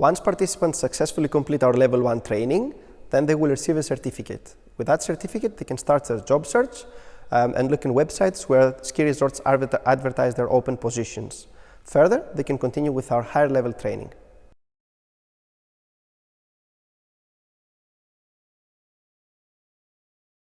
Once participants successfully complete our level 1 training, then they will receive a certificate. With that certificate, they can start their job search um, and look in websites where ski resorts advertise their open positions. Further, they can continue with our higher level training.